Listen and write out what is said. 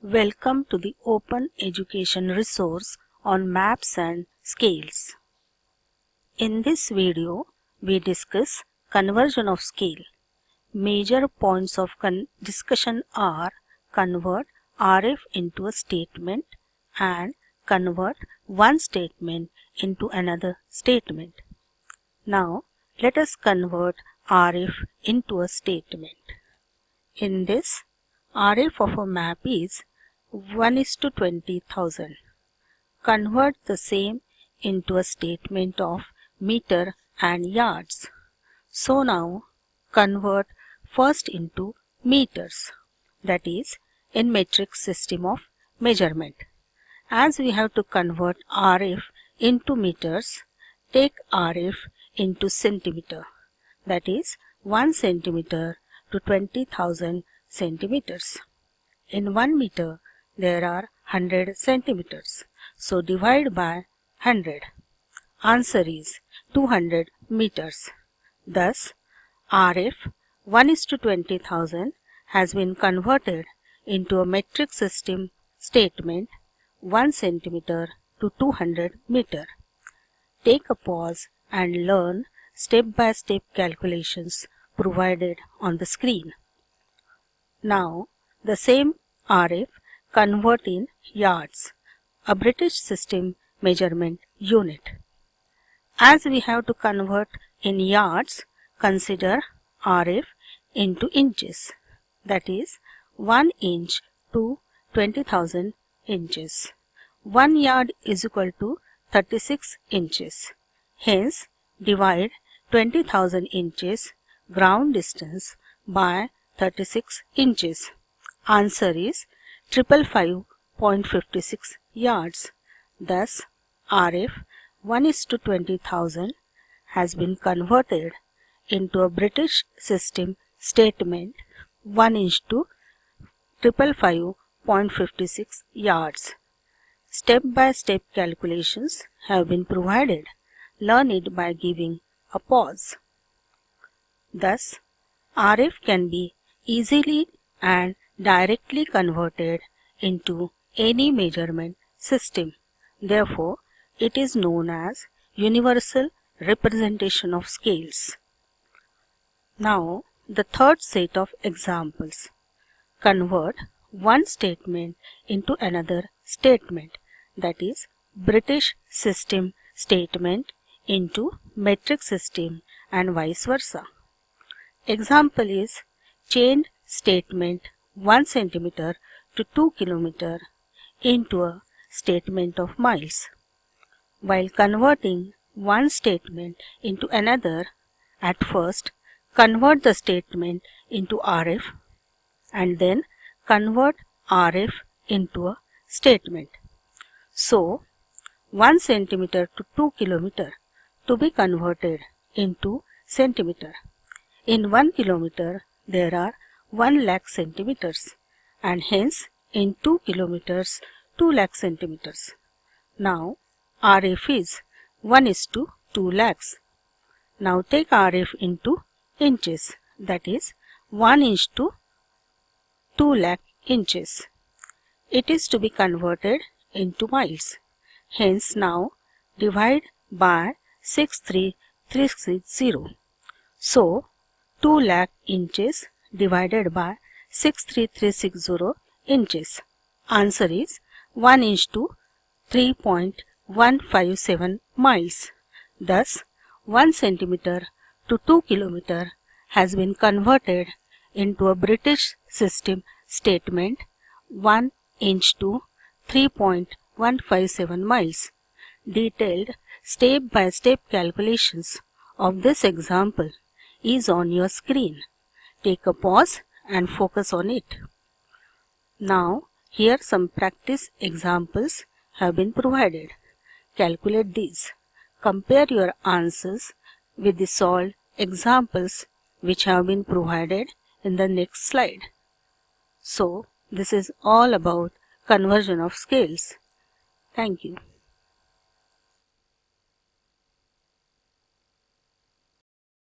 Welcome to the Open Education resource on maps and scales. In this video, we discuss conversion of scale. Major points of discussion are convert RF into a statement and convert one statement into another statement. Now, let us convert RF into a statement. In this, RF of a map is 1 is to 20,000. Convert the same into a statement of meter and yards. So now convert first into meters that is in metric system of measurement. As we have to convert RF into meters, take RF into centimeter that is 1 centimeter to 20,000 centimeters. In 1 meter, there are 100 centimeters. So divide by 100. Answer is 200 meters. Thus, RF 1 is to 20,000 has been converted into a metric system statement 1 centimeter to 200 meter. Take a pause and learn step-by-step -step calculations provided on the screen. Now, the same RF convert in yards, a British system measurement unit. As we have to convert in yards, consider RF into inches, that is 1 inch to 20,000 inches. 1 yard is equal to 36 inches. Hence, divide 20,000 inches ground distance by 36 inches. Answer is triple five point fifty six yards. Thus, RF 1 is to 20,000 has been converted into a British system statement 1 inch to triple five point fifty six yards. Step-by-step -step calculations have been provided. Learn it by giving a pause. Thus, RF can be easily and directly converted into any measurement system. Therefore, it is known as universal representation of scales. Now, the third set of examples. Convert one statement into another statement that is British system statement into metric system and vice versa. Example is chained statement 1 centimeter to 2 kilometer into a statement of miles. While converting one statement into another, at first convert the statement into RF and then convert RF into a statement. So, 1 centimeter to 2 kilometer to be converted into centimeter. In 1 kilometer, there are 1 lakh centimeters and hence in 2 kilometers 2 lakh centimeters. Now RF is 1 is to 2 lakhs. Now take RF into inches that is 1 inch to 2 lakh inches. It is to be converted into miles. Hence now divide by 63360. So 2 lakh inches divided by 63360 inches. Answer is 1 inch to 3.157 miles. Thus, 1 centimeter to 2 kilometer has been converted into a British system statement 1 inch to 3.157 miles. Detailed step-by-step -step calculations of this example is on your screen. Take a pause and focus on it. Now, here some practice examples have been provided. Calculate these. Compare your answers with the solved examples which have been provided in the next slide. So, this is all about conversion of scales. Thank you.